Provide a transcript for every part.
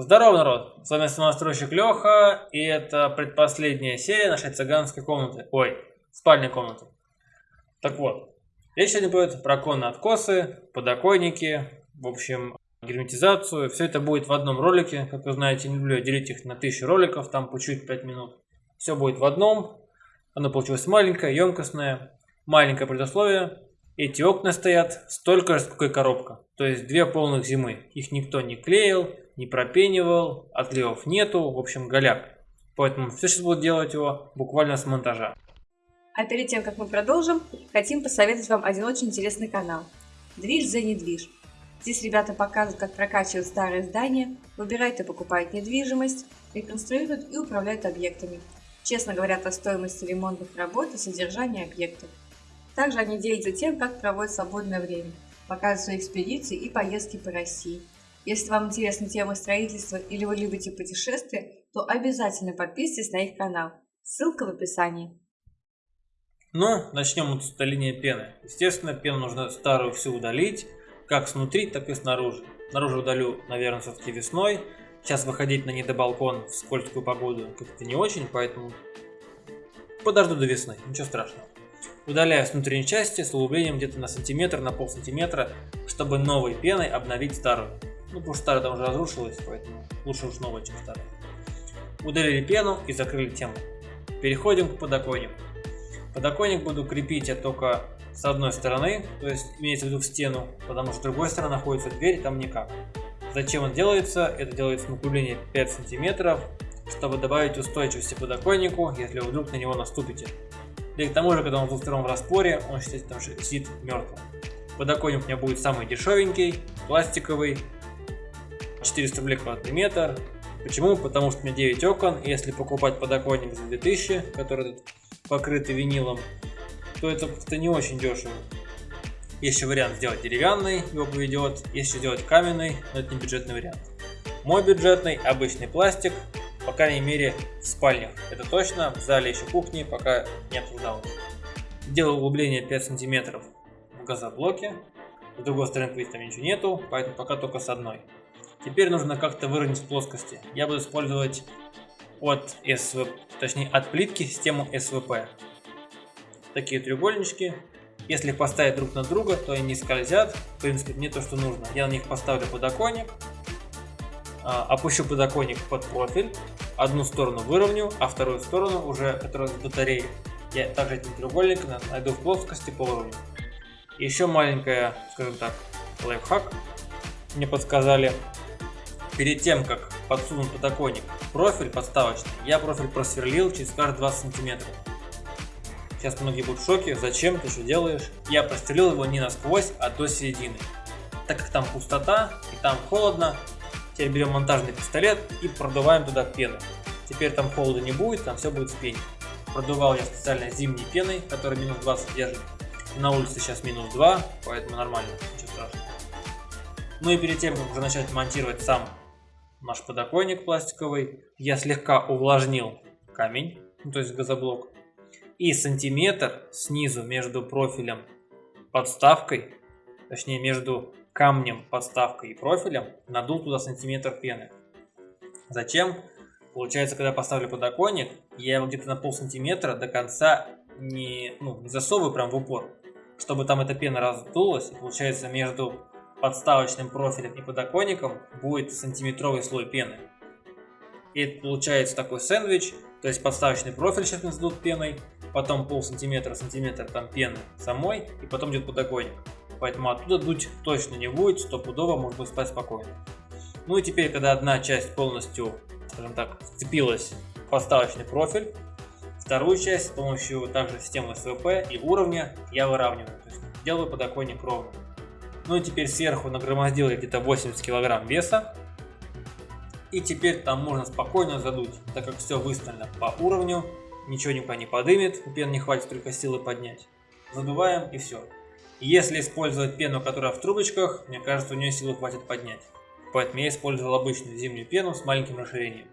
Здорово, народ! С вами самостройщик Леха, и это предпоследняя серия нашей цыганской комнаты. Ой, спальной комнаты. Так вот, речь сегодня будет про конные откосы, подоконники, в общем, герметизацию. Все это будет в одном ролике. Как вы знаете, не люблю делить их на тысячу роликов, там по чуть 5 минут. Все будет в одном. Оно получилось маленькое, емкостное. Маленькое предусловие. Эти окна стоят столько же, сколько и коробка. То есть две полных зимы. Их никто не клеил, не пропенивал, отливов нету, в общем голяк. Поэтому все сейчас будут делать его буквально с монтажа. А перед тем, как мы продолжим, хотим посоветовать вам один очень интересный канал. Движ за недвиж. Здесь ребята показывают, как прокачивают старые здания, выбирают и покупают недвижимость, реконструируют и управляют объектами. Честно говорят о стоимости ремонтных работ и содержания объектов. Также они делятся тем, как проводят свободное время, показывают свои экспедиции и поездки по России. Если вам интересна тема строительства или вы любите путешествия, то обязательно подписывайтесь на их канал. Ссылка в описании. Ну, начнем с удаления пены. Естественно, пену нужно старую всю удалить, как снутри, так и снаружи. Снаружи удалю, наверное, все-таки весной. Сейчас выходить на недобалкон в скользкую погоду как-то не очень, поэтому подожду до весны, ничего страшного. Удаляю с внутренней части с углублением где-то на сантиметр, на пол сантиметра, чтобы новой пеной обновить старую. Ну, потому что старая там уже разрушилась, поэтому лучше уж новая, чем старая. Удалили пену и закрыли тему. Переходим к подоконнику. Подоконник буду крепить я только с одной стороны, то есть имеется в виду в стену, потому что с другой стороны находится дверь, там никак. Зачем он делается? Это делается на углубление 5 сантиметров, чтобы добавить устойчивости подоконнику, если вы вдруг на него наступите. Да и к тому же, когда он в двустороннем распоре, он считается там сидит мертвым. Подоконник у меня будет самый дешевенький, пластиковый, 400 рублей квадратный метр. Почему? Потому что у меня 9 окон, если покупать подоконник за 2000, который покрытый винилом, то это как-то не очень дешево. Есть еще вариант сделать деревянный, его поведет, есть еще сделать каменный, но это не бюджетный вариант. Мой бюджетный обычный пластик, по крайней мере в спальнях. Это точно, в зале еще кухни пока не обсуждалось. Делаю углубление 5 сантиметров в газоблоке. С другой стороны видите, там ничего нету, поэтому пока только с одной. Теперь нужно как-то выровнять плоскости. Я буду использовать от СВП, точнее от плитки систему СВП. Такие треугольнички. Если их поставить друг на друга, то они не скользят. В принципе, не то, что нужно. Я на них поставлю подоконник. А, опущу подоконник под профиль, одну сторону выровню, а вторую сторону, уже которая с батареей, я также этим треугольником найду в плоскости по уровню. Еще маленькая, скажем так, лайфхак. Мне подсказали, перед тем, как подсунуть подоконник профиль подставочный, я профиль просверлил через каждые 20 сантиметров. Сейчас многие будут в шоке, зачем ты что делаешь? Я прострелил его не насквозь, а до середины. Так как там пустота и там холодно, Теперь берем монтажный пистолет и продуваем туда пену. Теперь там холода не будет, там все будет в пене. Продувал я специально зимней пеной, которая минус 20 держит. На улице сейчас минус 2, поэтому нормально, ничего страшного. Ну и перед тем, как уже начать монтировать сам наш подоконник пластиковый, я слегка увлажнил камень, ну, то есть газоблок. И сантиметр снизу между профилем подставкой, точнее между камнем, подставкой и профилем надул туда сантиметр пены. Зачем? Получается, когда поставлю подоконник, я его где-то на пол сантиметра до конца не, ну, не засовываю прям в упор, чтобы там эта пена раздулась. И получается, между подставочным профилем и подоконником будет сантиметровый слой пены. И это получается такой сэндвич, то есть подставочный профиль сейчас надут пеной, потом пол сантиметра, сантиметр там пены самой, и потом идет подоконник поэтому оттуда дуть точно не будет, стопудово можно спать спокойно. Ну и теперь, когда одна часть полностью, скажем так, вцепилась в поставочный профиль, вторую часть с помощью также системы СВП и уровня я выравниваю, то есть делаю подоконник ровно. Ну и теперь сверху нагромоздил я где-то 80 килограмм веса. И теперь там можно спокойно задуть, так как все выставлено по уровню, ничего никуда не подымет, пен не хватит только силы поднять. Задуваем и все. Если использовать пену, которая в трубочках, мне кажется, у нее силы хватит поднять. Поэтому я использовал обычную зимнюю пену с маленьким расширением.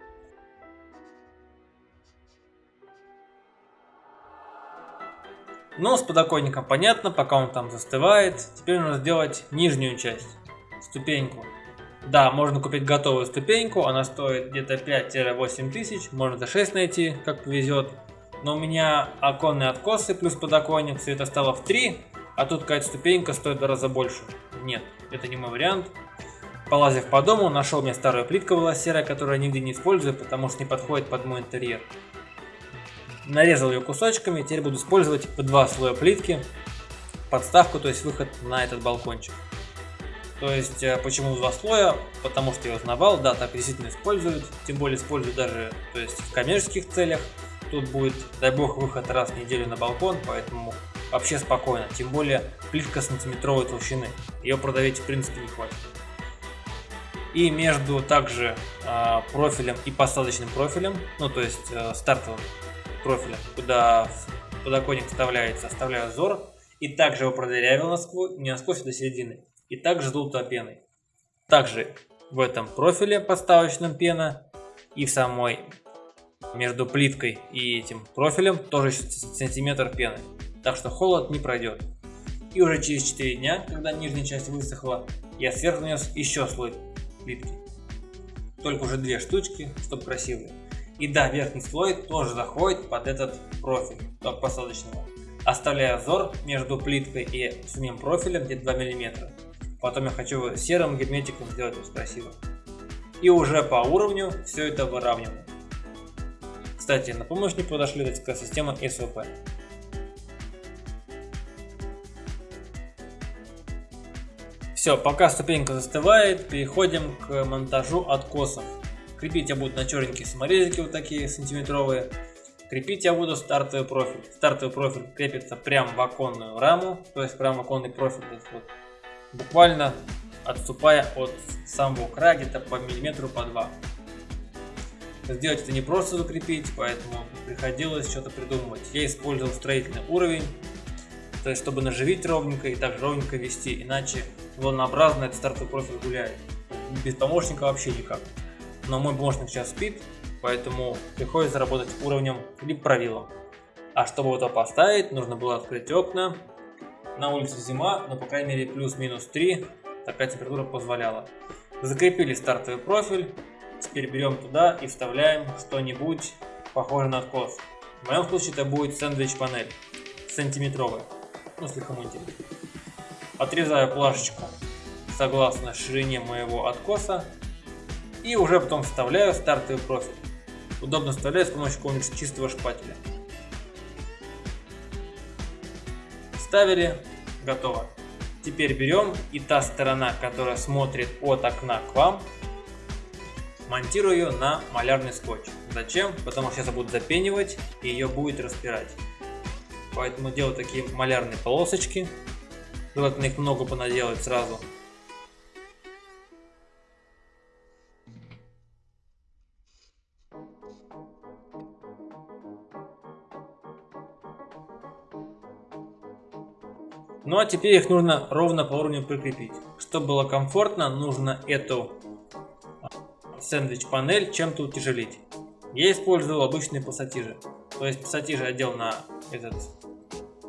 Но с подоконником понятно, пока он там застывает. Теперь нужно сделать нижнюю часть, ступеньку. Да, можно купить готовую ступеньку, она стоит где-то 5-8 тысяч, можно за 6 найти, как повезет. Но у меня оконные откосы плюс подоконник, все это стало в 3, а тут какая-то ступенька стоит в раза больше. Нет, это не мой вариант. Полазив по дому, нашел мне старую плитку была серая, которую я нигде не использую, потому что не подходит под мой интерьер. Нарезал ее кусочками, теперь буду использовать по два слоя плитки, подставку, то есть выход на этот балкончик. То есть, э, почему два слоя? Потому что я узнавал, да, так действительно используют, тем более используют даже то есть, в коммерческих целях. Тут будет, дай бог, выход раз в неделю на балкон, поэтому вообще спокойно. Тем более, плитка сантиметровой толщины, ее продавить в принципе не хватит. И между также э, профилем и посадочным профилем, ну то есть э, стартовым профилем, куда подоконник вставляется, оставляю зор. И также его продырявил насквозь, не насквозь, а до середины и также желтой пеной. Также в этом профиле подставочном пена и в самой между плиткой и этим профилем тоже сантиметр пены. Так что холод не пройдет. И уже через 4 дня, когда нижняя часть высохла, я сверху нанес еще слой плитки. Только уже две штучки, чтобы красивые. И да, верхний слой тоже заходит под этот профиль, посадочного. Оставляя зор между плиткой и самим профилем где-то 2 мм. Потом я хочу серым герметиком сделать это красиво. И уже по уровню все это выравниваю. Кстати, на помощь не подошли такая система SOP. Все, пока ступенька застывает, переходим к монтажу откосов. Крепить я буду на черненькие саморезики вот такие сантиметровые. Крепить я буду стартовый профиль. Стартовый профиль крепится прямо в оконную раму, то есть прямо оконный профиль вот буквально отступая от самого края где-то по миллиметру, по два. Сделать это не просто закрепить, поэтому приходилось что-то придумывать. Я использовал строительный уровень, то есть чтобы наживить ровненько и также ровненько вести, иначе волнообразно этот стартовый профиль гуляет. Без помощника вообще никак. Но мой помощник сейчас спит, поэтому приходится работать уровнем либо правилом. А чтобы это поставить, нужно было открыть окна, на улице зима, но по крайней мере плюс-минус 3, такая температура позволяла. Закрепили стартовый профиль, теперь берем туда и вставляем что-нибудь похожее на откос. В моем случае это будет сэндвич панель, сантиметровая, ну с лихомутием. Отрезаю плашечку согласно ширине моего откоса и уже потом вставляю стартовый профиль. Удобно вставлять с помощью какого-нибудь чистого шпателя. Вставили, готово. Теперь берем и та сторона, которая смотрит от окна к вам, монтирую ее на малярный скотч. Зачем? Потому что сейчас я буду запенивать и ее будет распирать. Поэтому делаю такие малярные полосочки. Желательно их много понаделать сразу. Ну а теперь их нужно ровно по уровню прикрепить. Чтобы было комфортно, нужно эту а, сэндвич панель чем-то утяжелить. Я использовал обычные пассатижи. То есть пассатижи одел на этот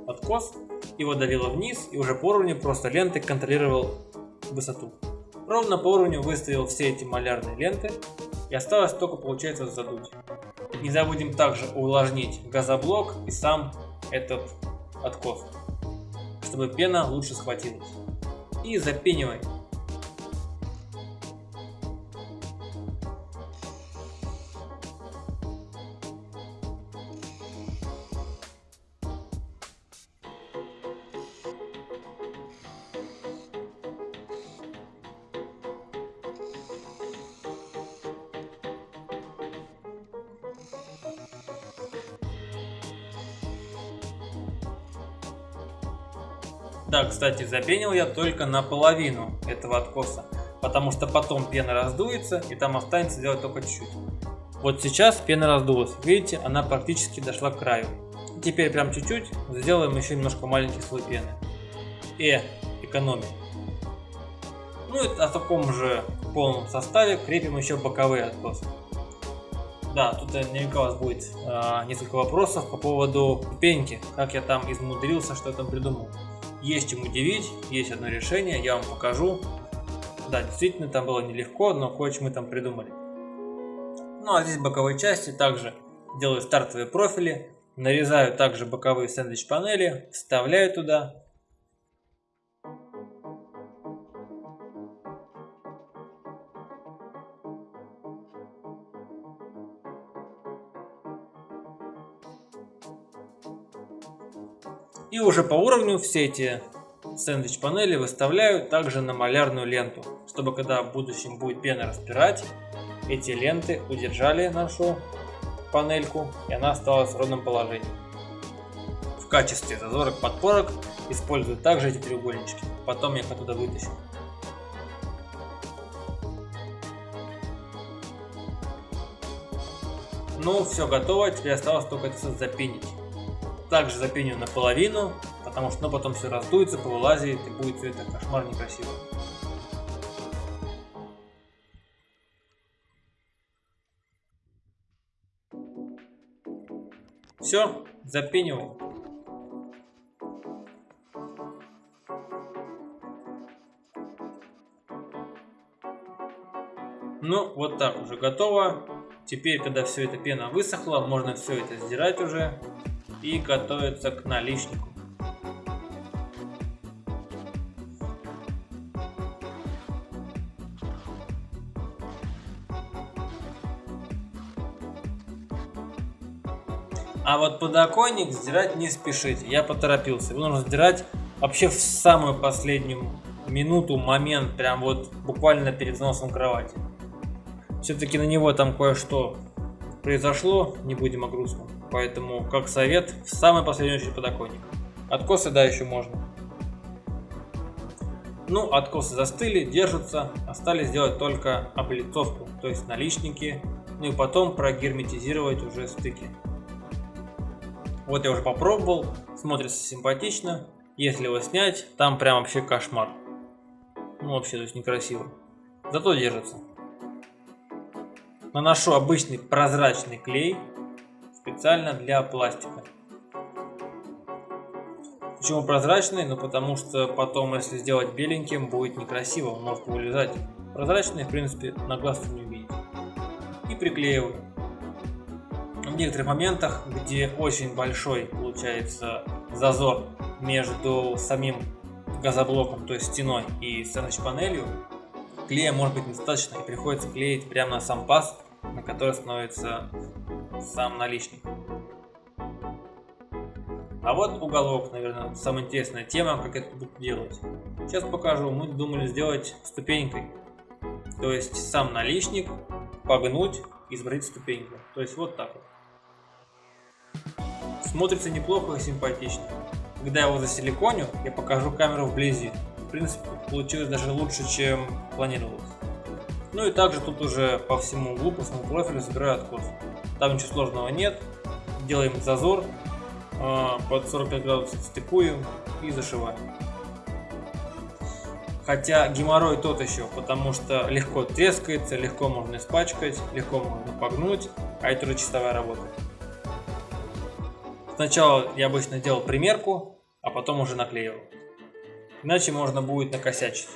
откос, его давило вниз и уже по уровню просто лентой контролировал высоту. Ровно по уровню выставил все эти малярные ленты и осталось только получается задуть. Не забудем также увлажнить газоблок и сам этот откос чтобы пена лучше схватилась. И запенивай. Да, кстати, запенил я только наполовину этого откоса, потому что потом пена раздуется и там останется делать только чуть-чуть. Вот сейчас пена раздулась, видите, она практически дошла к краю. Теперь прям чуть-чуть сделаем еще немножко маленький слой пены. Э, экономия. Ну и о таком же полном составе крепим еще боковые откосы. Да, тут наверняка у вас будет э, несколько вопросов по поводу пенки, как я там измудрился, что я там придумал. Есть чем удивить, есть одно решение, я вам покажу. Да, действительно, там было нелегко, но кое-что мы там придумали. Ну а здесь боковой части также делаю стартовые профили, нарезаю также боковые сэндвич панели, вставляю туда. И уже по уровню все эти сэндвич панели выставляю также на малярную ленту, чтобы когда в будущем будет пена распирать, эти ленты удержали нашу панельку и она осталась в ровном положении. В качестве зазорок подпорок использую также эти треугольнички, потом я их оттуда вытащу. Ну, все готово, теперь осталось только это все запенить. Также запеню наполовину, потому что ну, потом все раздуется, повылазит и будет все это кошмар некрасиво. Все, запенивай. Ну, вот так уже готово. Теперь, когда все эта пена высохла, можно все это сдирать уже и готовиться к наличнику. А вот подоконник сдирать не спешите, я поторопился. Его нужно сдирать вообще в самую последнюю минуту, момент, прям вот буквально перед носом кровати. Все-таки на него там кое-что произошло, не будем о грустном. Поэтому, как совет, в самый последний очередь подоконник. Откосы, да, еще можно. Ну, откосы застыли, держатся. Остались сделать только облицовку, то есть наличники. Ну и потом прогерметизировать уже стыки. Вот я уже попробовал, смотрится симпатично. Если его снять, там прям вообще кошмар. Ну вообще, то есть некрасиво. Зато держится. Наношу обычный прозрачный клей, специально для пластика. Почему прозрачный? Ну потому что потом, если сделать беленьким, будет некрасиво, он может вылезать. Прозрачный, в принципе, на глаз не увидеть. И приклеиваю в некоторых моментах, где очень большой получается зазор между самим газоблоком, то есть стеной и сэндвич панелью, клея может быть недостаточно и приходится клеить прямо на сам паз, на который становится сам наличник. А вот уголок, наверное, самая интересная тема, как это буду делать. Сейчас покажу. Мы думали сделать ступенькой. То есть сам наличник погнуть и сбрить ступеньку. То есть вот так вот. Смотрится неплохо и симпатично. Когда я его засиликоню, я покажу камеру вблизи. В принципе, получилось даже лучше, чем планировалось. Ну и также тут уже по всему углу, по всему профилю собираю откос. Там ничего сложного нет. Делаем зазор, а, под 45 градусов стыкуем и зашиваем. Хотя геморрой тот еще, потому что легко трескается, легко можно испачкать, легко можно погнуть, а это уже чистовая работа. Сначала я обычно делал примерку, а потом уже наклеивал. Иначе можно будет накосячить.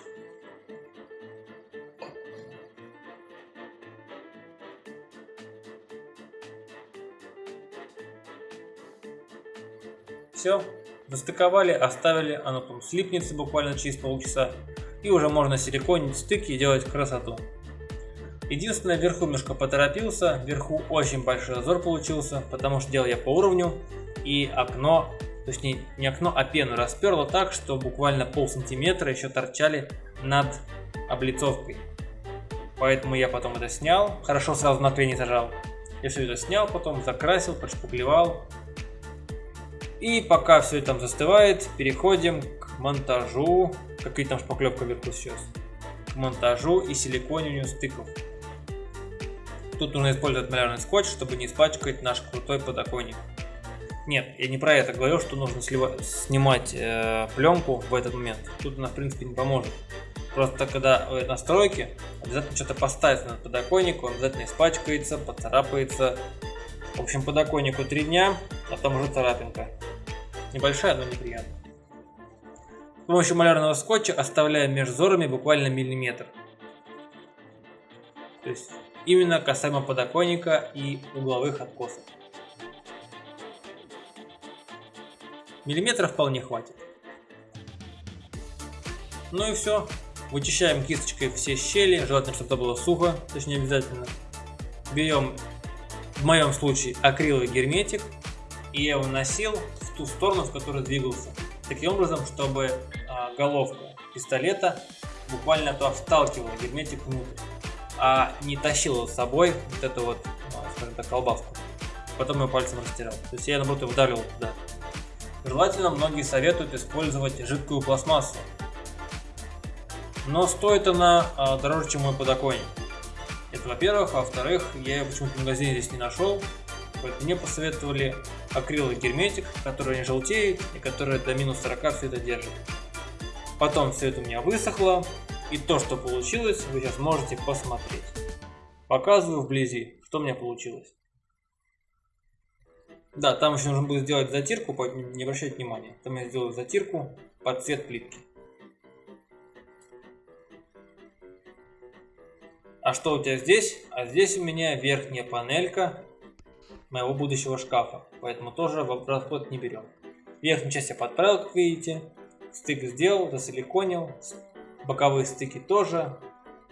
Все, застыковали, оставили, оно там слипнется буквально через полчаса. И уже можно силиконить стыки и делать красоту. Единственное, вверху немножко поторопился, вверху очень большой зазор получился, потому что делал я по уровню, и окно, точнее не окно, а пену расперло так, что буквально пол сантиметра еще торчали над облицовкой. Поэтому я потом это снял, хорошо сразу на клей не зажал. Я все это снял, потом закрасил, подшпаклевал. И пока все там застывает, переходим к монтажу. Какие там шпаклевка вверху сейчас? К монтажу и силикониванию стыков. Тут нужно использовать малярный скотч, чтобы не испачкать наш крутой подоконник. Нет, я не про это говорю, что нужно сливать, снимать э, пленку в этот момент. Тут она в принципе не поможет. Просто когда вы настройки, обязательно что-то поставить на подоконник, он обязательно испачкается, поцарапается. В общем, подоконнику 3 дня, а там уже царапинка. Небольшая, но неприятная. С помощью малярного скотча оставляем между зорами буквально миллиметр. То есть именно касаемо подоконника и угловых откосов. Миллиметров вполне хватит. Ну и все. Вычищаем кисточкой все щели, желательно, чтобы это было сухо, точнее обязательно. Берем, в моем случае, акриловый герметик, и я его носил ту сторону, в которой двигался. Таким образом, чтобы а, головка пистолета буквально то вталкивала герметик внутрь, а не тащил его с собой вот эту вот, а, скажем так, колбаску. Потом я пальцем растирал. То есть я, наоборот, вдавливал туда. Желательно многие советуют использовать жидкую пластмассу. Но стоит она а, дороже, чем мой подоконник. Это во-первых. А во-вторых, я ее почему-то в магазине здесь не нашел. Поэтому мне посоветовали акриловый герметик, который не желтеет и который до минус 40 все это держит. Потом все это у меня высохло. И то, что получилось, вы сейчас можете посмотреть. Показываю вблизи, что у меня получилось. Да, там еще нужно будет сделать затирку, не обращайте внимания. Там я сделаю затирку под цвет плитки. А что у тебя здесь? А здесь у меня верхняя панелька моего будущего шкафа, поэтому тоже в расход не берем. Верхнюю часть я подправил, как видите, стык сделал, засиликонил, боковые стыки тоже,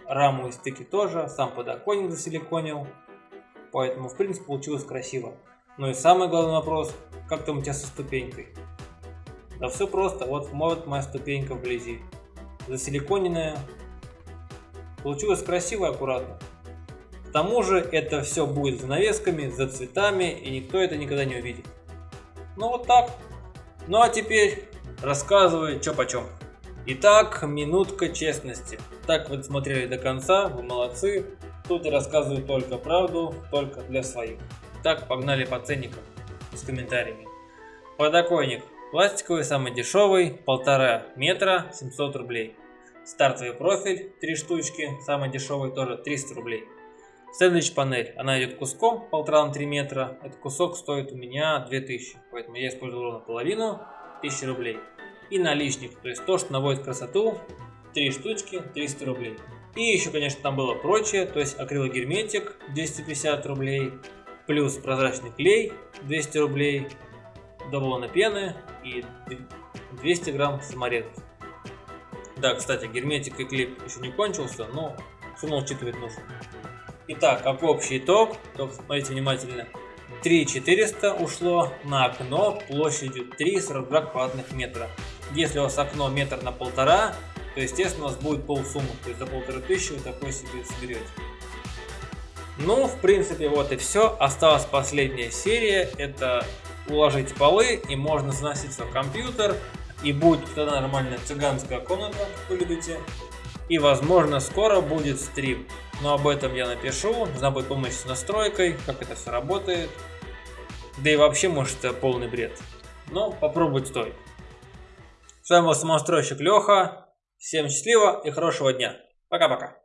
раму и стыки тоже, сам подоконник засиликонил, поэтому в принципе получилось красиво. Ну и самый главный вопрос, как там у тебя со ступенькой? Да все просто, вот, вот моя ступенька вблизи, засиликоненная, получилось красиво и аккуратно. К тому же это все будет занавесками, за цветами, и никто это никогда не увидит. Ну вот так. Ну а теперь рассказываю, что почем. Итак, минутка честности. Так вы смотрели до конца, вы молодцы. Тут я рассказываю только правду, только для своих. Так, погнали по ценникам с комментариями. Подоконник. Пластиковый, самый дешевый, полтора метра, 700 рублей. Стартовый профиль, три штучки, самый дешевый тоже 300 рублей. Сэндвич панель, она идет куском, полтора на 3 метра. Этот кусок стоит у меня 2000, поэтому я использую ровно половину, 1000 рублей. И наличник, то есть то, что наводит красоту, 3 штучки, 300 рублей. И еще, конечно, там было прочее, то есть акрилогерметик 250 рублей, плюс прозрачный клей 200 рублей, даблона пены и 200 грамм саморезов. Да, кстати, герметик и клей еще не кончился, но равно учитывать нужно. Итак, как общий итог, то смотрите внимательно. 3400 ушло на окно площадью 3,42 квадратных метра. Если у вас окно метр на полтора, то естественно у вас будет полсуммы, то есть за полторы тысячи вы такой себе соберете. Ну, в принципе, вот и все. Осталась последняя серия, это уложить полы и можно заносить в компьютер. И будет тогда нормальная цыганская комната, вы любите. И возможно скоро будет стрим. Но об этом я напишу. Нужна будет помощь с настройкой, как это все работает. Да и вообще, может, это полный бред. Но попробовать стоит. С вами был самостройщик Леха. Всем счастливо и хорошего дня. Пока-пока.